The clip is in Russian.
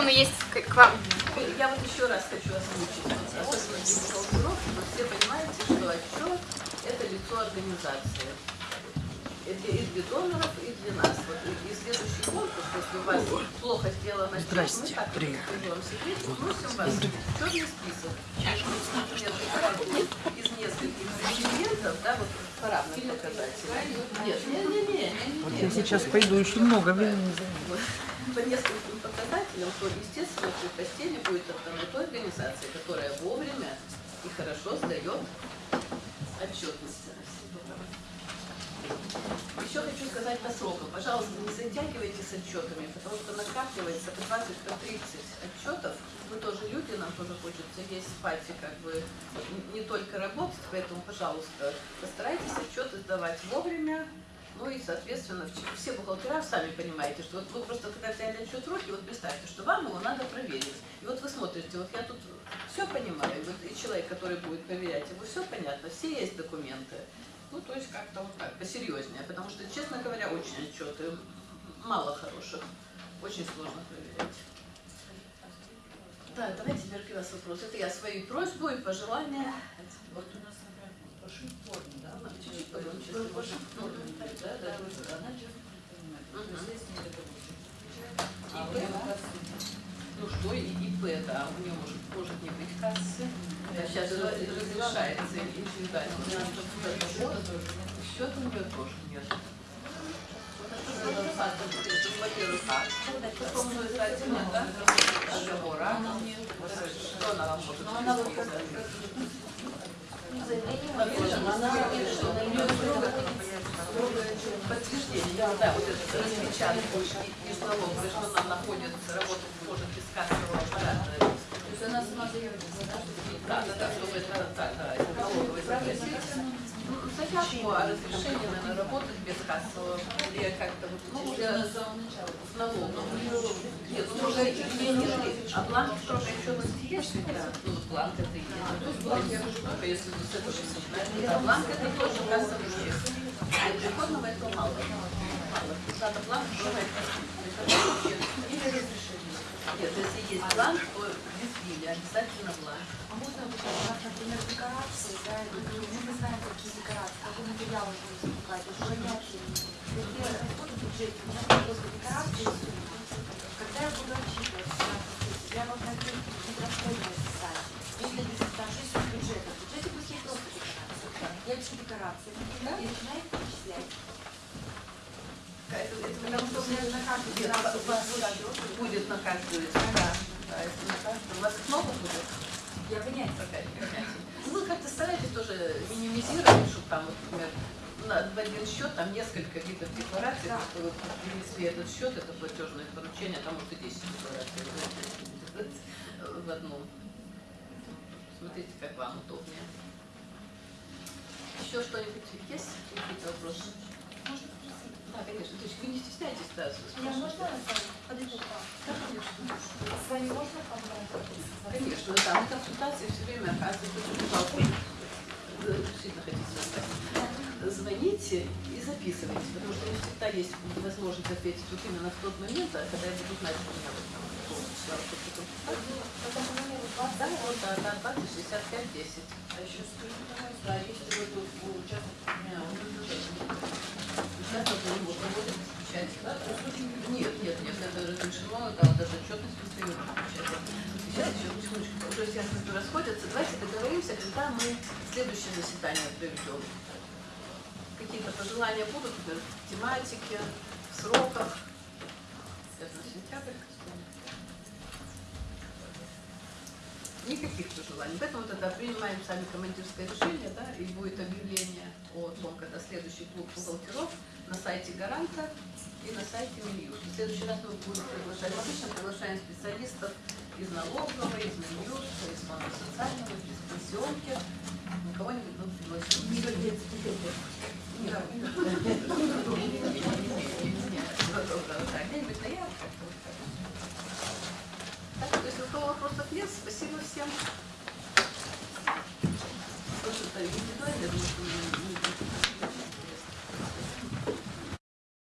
безусловно, есть к, к вам. Я вот еще раз хочу озвучить, бухгалтеров, чтобы все понимаете, что отчет – это лицо организации. Это и для доноров, и для нас. Вот и, и следующий конкурс, если у вас плохо сделано отчет, Здрасте, мы так вот вам секрет, вносим вас в черный список. Из нескольких документов, да, вот по равным показателям. Нет, не, не, не, не, Вот я сейчас пойду, еще много времени займет. По нескольким показателям, то, естественно, предпочтение будет отдано той организации, которая вовремя и хорошо сдает отчетность. Еще хочу сказать по срокам. Пожалуйста, не затягивайте с отчетами, потому что накапливается по 20 по 30 отчетов. Мы тоже люди, нам тоже хочется есть спать и как бы не только работать, поэтому, пожалуйста, постарайтесь отчеты сдавать вовремя, ну и, соответственно, все бухгалтера сами понимаете, что вот вы просто когда взяли отчет руки, вот представьте, что вам его надо проверить. И вот вы смотрите, вот я тут все понимаю, вот и человек, который будет проверять, ему все понятно, все есть документы. Ну, то есть как-то вот так, посерьезнее, потому что, честно говоря, очень отчеты мало хороших, очень сложно проверять. Да, давайте теперь к вас вопрос. Это я свою просьбу и пожелания. Вот у нас, например, пошить форму, да, чуть-чуть да, да, она честно не понимает. То Мгм. есть, если это. А него. Ну что, и ИП, да, у нее может, может не быть кассы. Да, сейчас разрешается индивидуально. Счета у нее тоже нет. Во-первых, что она вам может она вот как- сказать? Подтверждение, да, да, вот это распечатку из налоговой, что она находится, работать может без кассового аппарата. То есть она сама заявляется, да, Да, да, да, чтобы это, да, да, это налоговый запросить. Ну, Заявку о разрешении, наверное, работать без кассового, или как-то вот, ну, уже она с в налоговую. Нет, ну, уже не, не, а бланк срока отчетности есть? Ну, вот бланк это и я же только если с этого начинать. А бланк это тоже кассовый чек. Для приходного этого мало. Надо бланк, чек. Или разрешение. Нет, если есть бланк, то без или обязательно бланк. А можно вот нас, например, декорации, да, мы не знаем, какие декорации, какой материал будем закупать, понятия нет. Где расходы в бюджете, у меня просто декорации и перечислять. Это, это Потому что у меня на каждую финансовую будет на каждую. Да, да, это на каждую. У вас их много будет? я Такая понятие. Ну, вы как-то старайтесь тоже минимизировать, чтобы там, вот, например, на, в один счет там несколько видов деклараций, Да. что вы принесли этот счет, это платежное поручение, там может и 10 деклараций в одном. Смотрите, как вам удобнее. Еще что-нибудь есть? Какие-то вопросы? Да, конечно. То есть вы не стесняйтесь, да, Я можно вам? Да, конечно. С вами можно поговорить? Конечно, да, мы консультации все время оказываем, пожалуйста, действительно хотите сказать. Звоните записывайте, потому что не всегда есть возможность ответить вот именно в тот момент, да, когда я буду знать, что у меня вот там полчаса, номеру Да, вот, да, да, 20, 65, 10. А еще скажите, пожалуйста, а если вот тут участок у меня, Сейчас вот мы проводим печать. Да? Нет, нет, нет, это разрешено, да, даже отчетность выставим печать. Сейчас еще, секундочку, уже все расходятся. Давайте договоримся, когда мы следующее заседание проведем. Какие-то пожелания будут в тематике, в сроках. Это. Никаких пожеланий. Поэтому тогда принимаем сами командирское решение, да, и будет объявление о том, когда следующий клуб бухгалтеров на сайте Гаранта и на сайте Минюст. В следующий раз мы будем приглашать, мы обычно приглашаем специалистов из налогового, из Минюста, из фонда социального, из пенсионки. Ну, кого-нибудь мы пригласим. Так, то есть у кого спасибо всем.